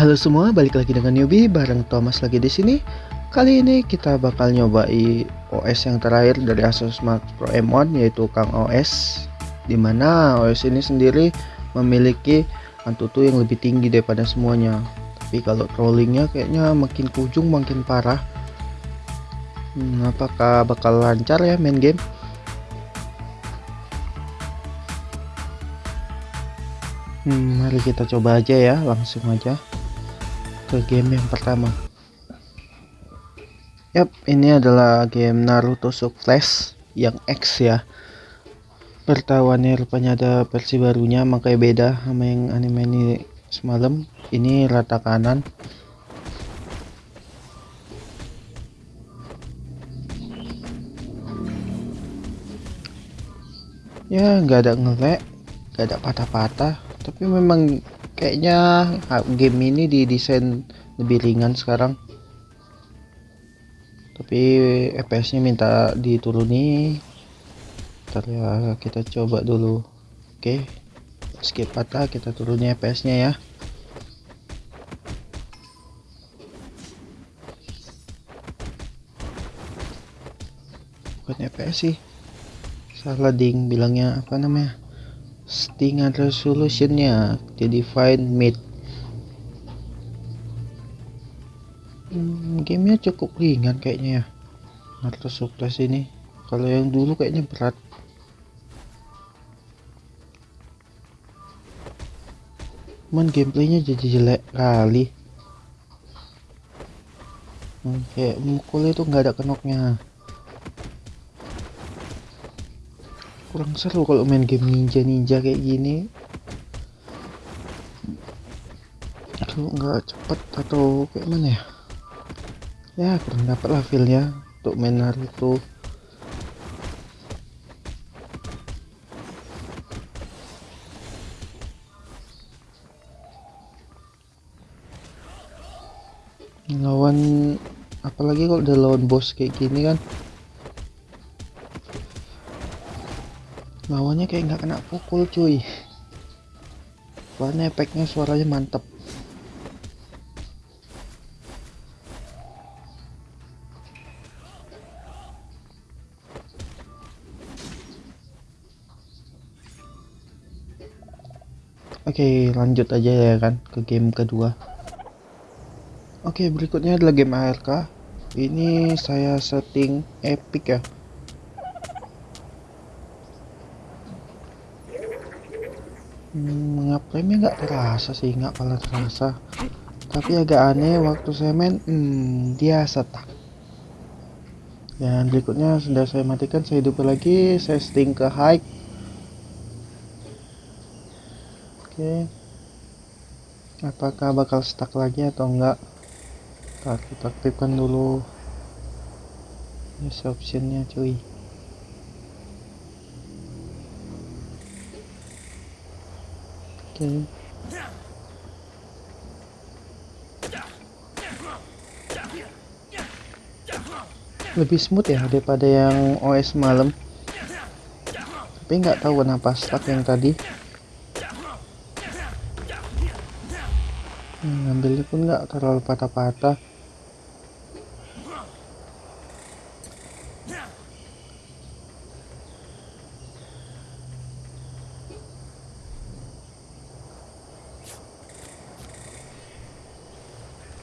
Halo semua, balik lagi dengan newbie bareng Thomas lagi di sini. Kali ini kita bakal nyobai OS yang terakhir dari Asus Max Pro M1 yaitu Kang OS. Di mana OS ini sendiri memiliki Antutu yang lebih tinggi daripada semuanya. Tapi kalau trollingnya kayaknya makin ke ujung makin parah. Hmm, apakah bakal lancar ya main game? Hmm, mari kita coba aja ya, langsung aja ke game yang pertama. Yap, ini adalah game Naruto Sub Flash yang X ya. Pertahuannya rupanya ada versi barunya, makanya beda sama yang anime ini semalam. Ini rata kanan. Ya, nggak ada ngelek, nggak ada patah-patah tapi memang kayaknya game ini didesain lebih ringan sekarang. Tapi FPS nya minta dituruni ntar ya kita coba dulu. Oke skip patah kita turuni FPS nya ya. Bukan FPS sih. Salah ding bilangnya apa namanya settingan resolutionnya jadi fine mid hmm, gamenya cukup ringan kayaknya ya. Naruto Suples ini. Kalau yang dulu kayaknya berat. Cuman gameplaynya jadi jelek kali. Hmm, kayak mukul itu nggak ada kenoknya kurang seru kalau main game ninja ninja kayak gini. Aduh nggak cepet atau kayak mana ya? Ya kurang dapat lah feelnya untuk main Naruto. Lawan apalagi kalau udah lawan bos kayak gini kan lawannya kayak nggak kena pukul cuy. Warna efeknya suaranya mantep. Oke lanjut aja ya kan ke game kedua. Oke berikutnya adalah game ARK ini saya setting epic ya hmm, ngaplemnya nggak terasa sih nggak pernah terasa. Tapi agak aneh waktu saya main hmm, dia setak. Dan berikutnya sudah saya matikan saya hidup lagi saya sting ke high. Oke. Apakah bakal stuck lagi atau enggak kita aktifkan dulu. Yes optionnya cuy okay. lebih smooth ya daripada yang OS malam. Tapi nggak tahu kenapa stuck yang tadi. Hmm, ngambilnya pun nggak terlalu patah-patah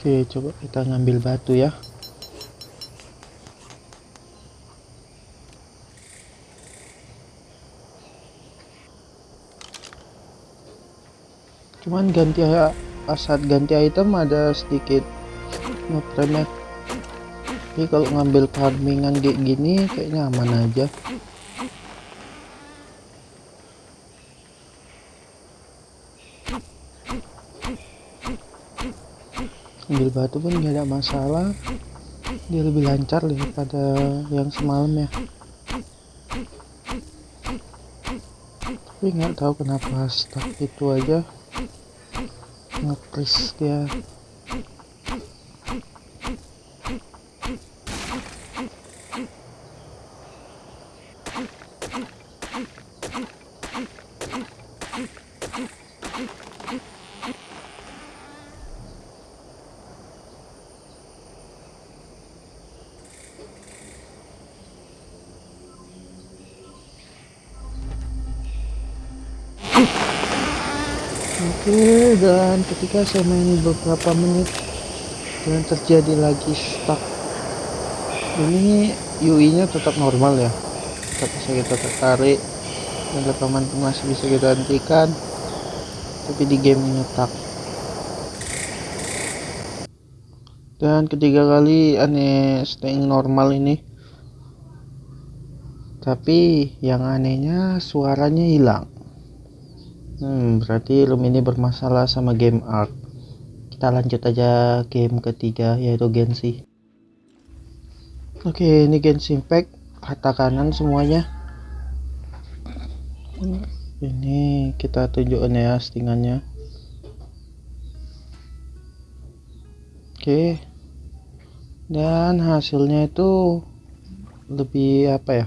Oke, coba kita ngambil batu ya. Cuman ganti saat ganti item ada sedikit ngepremnya. Tapi kalau ngambil farmingan kayak gini kayaknya aman aja. Ambil batu pun nggak ada masalah. Dia lebih lancar daripada yang semalam ya. Tapi nggak tahu kenapa stuck itu aja. Ngepres dia oke dan ketika saya main beberapa menit dan terjadi lagi stuck. Ini UI nya tetap normal ya. Tetap bisa kita tertarik dan rekaman masih bisa kita hentikan. Tapi di game nyetak dan ketiga kali aneh staying normal ini. Tapi yang anehnya suaranya hilang hmm, berarti room ini bermasalah sama game art kita lanjut aja game ketiga yaitu Genshin. Oke ini Genshin Impact rata kanan semuanya. Ini kita tunjukkan ya settingannya. Oke. Dan hasilnya itu lebih apa ya?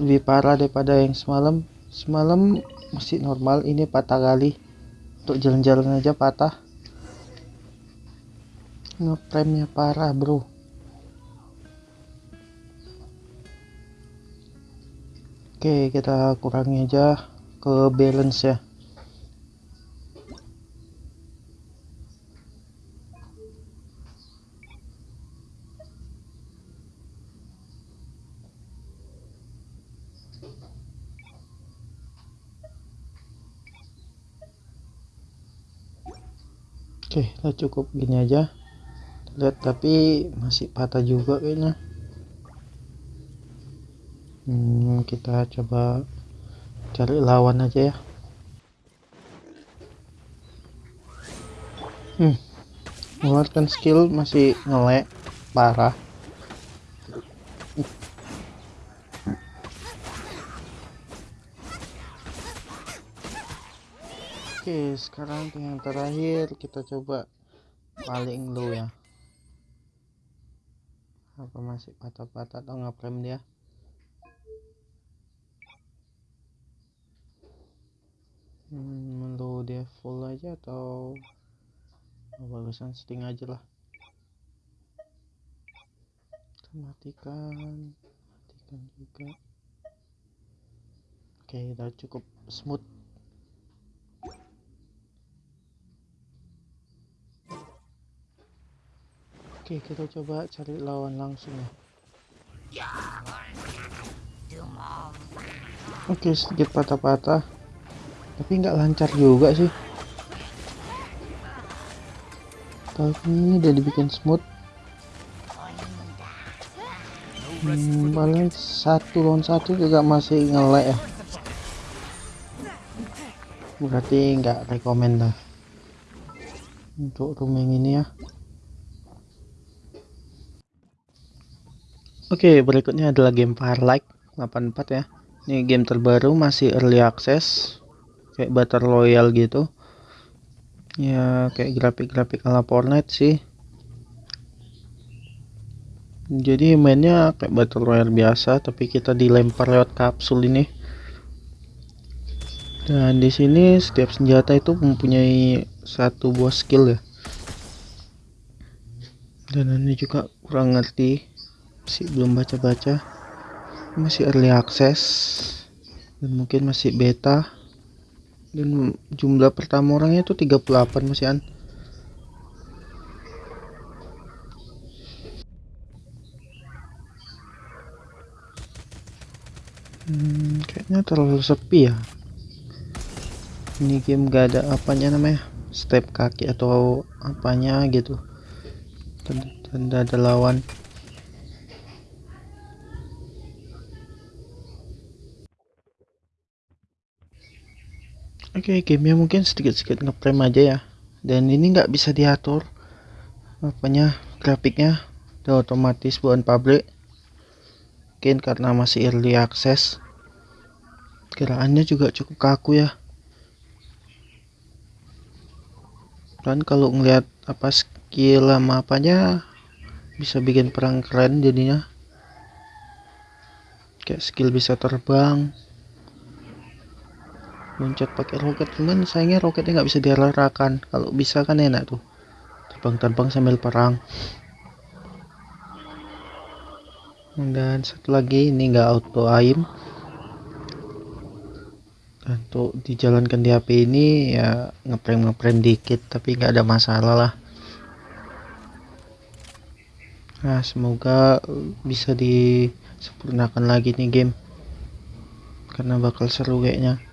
Lebih parah daripada yang semalam. Semalam masih normal. Ini patah kali. Untuk jalan-jalan aja patah. Ngepremnya parah bro. Oke kita kurangi aja ke balance ya Oke, kita cukup gini aja. Lihat tapi masih patah juga kayaknya. Hmm, kita coba cari lawan aja ya. Hmm, mengeluarkan skill masih ngelek parah. Oke, sekarang yang terakhir kita coba paling low ya. Apa masih patah-patah atau ngaprem dia? Hmm, low dia full aja atau bagusan setting aja lah. matikan, matikan juga. Oke, udah cukup smooth Oke, kita coba cari lawan langsung ya. Oke, sedikit patah-patah. Tapi nggak lancar juga sih. Tapi ini udah dibikin smooth. Hmm, paling satu lawan satu juga masih ngelek ya. Berarti nggak rekomend lah untuk rooming ini ya. Oke, berikutnya adalah game Firelight 84 ya. Ini game terbaru masih early access. Kayak Battle Royale gitu. Ya, kayak grafik-grafik ala Fortnite sih. Jadi mainnya kayak Battle Royale biasa, tapi kita dilempar lewat kapsul ini. Dan di sini setiap senjata itu mempunyai satu buah skill ya. Dan ini juga kurang ngerti masih belum baca-baca. Masih early access. Dan mungkin masih beta. Dan jumlah pertama orangnya itu 38 masih an hmm, kayaknya terlalu sepi ya. Ini game gak ada apanya namanya? Step kaki atau apanya gitu. Tanda ada lawan Oke, okay, gamenya mungkin sedikit-sedikit ngeprem aja ya. Dan ini nggak bisa diatur apanya grafiknya udah otomatis bukan pabrik. Mungkin karena masih early access. Gerakannya juga cukup kaku ya. Dan kalau ngeliat apa skill lama apanya bisa bikin perang keren jadinya. Kayak skill bisa terbang, loncat pakai roket. Cuman sayangnya roketnya nggak bisa diarahkan. Kalau bisa kan enak tuh. Terbang-terbang sambil perang. Dan satu lagi ini nggak auto aim. Untuk dijalankan di HP ini ya ngeprank ngeprank dikit tapi nggak ada masalah lah. Nah semoga bisa disempurnakan lagi nih game. Karena bakal seru kayaknya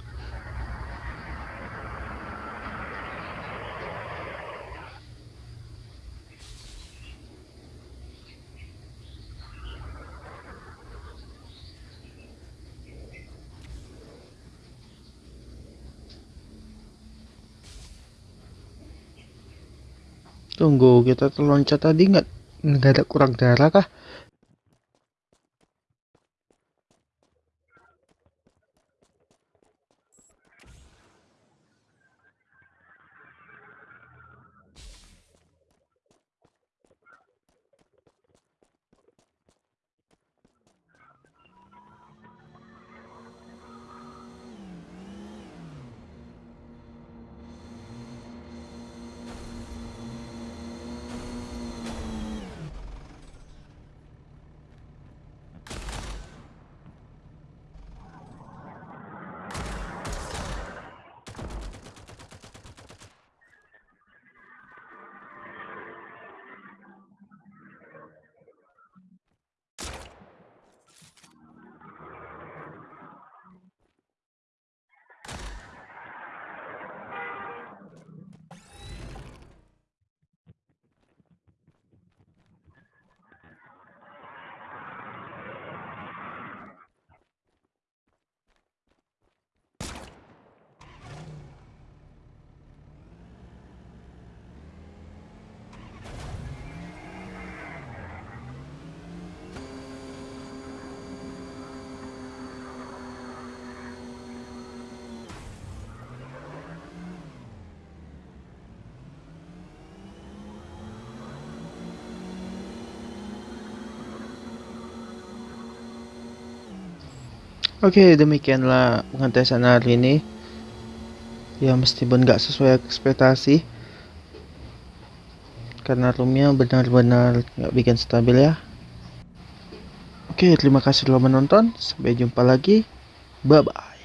Tunggu, kita terloncat tadi nggak nggak ada kurang darah kah? Oke, demikianlah pengetesan hari ini. Ya meskipun nggak sesuai ekspektasi, karena roomnya benar-benar nggak bikin stabil ya. Oke, terima kasih telah menonton. Sampai jumpa lagi. Bye bye.